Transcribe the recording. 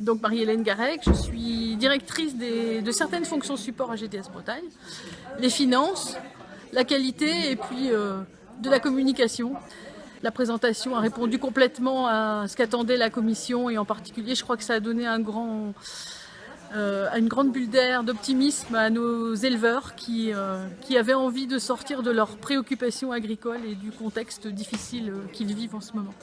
donc Marie-Hélène Garec, je suis directrice de certaines fonctions support à GTS Bretagne, les finances, la qualité et puis euh, de la communication. La présentation a répondu complètement à ce qu'attendait la commission et en particulier je crois que ça a donné un grand, euh, une grande bulle d'air, d'optimisme à nos éleveurs qui, euh, avaient envie de sortir de leurs préoccupations agricoles et du contexte difficile euh, qu'ils vivent en ce moment.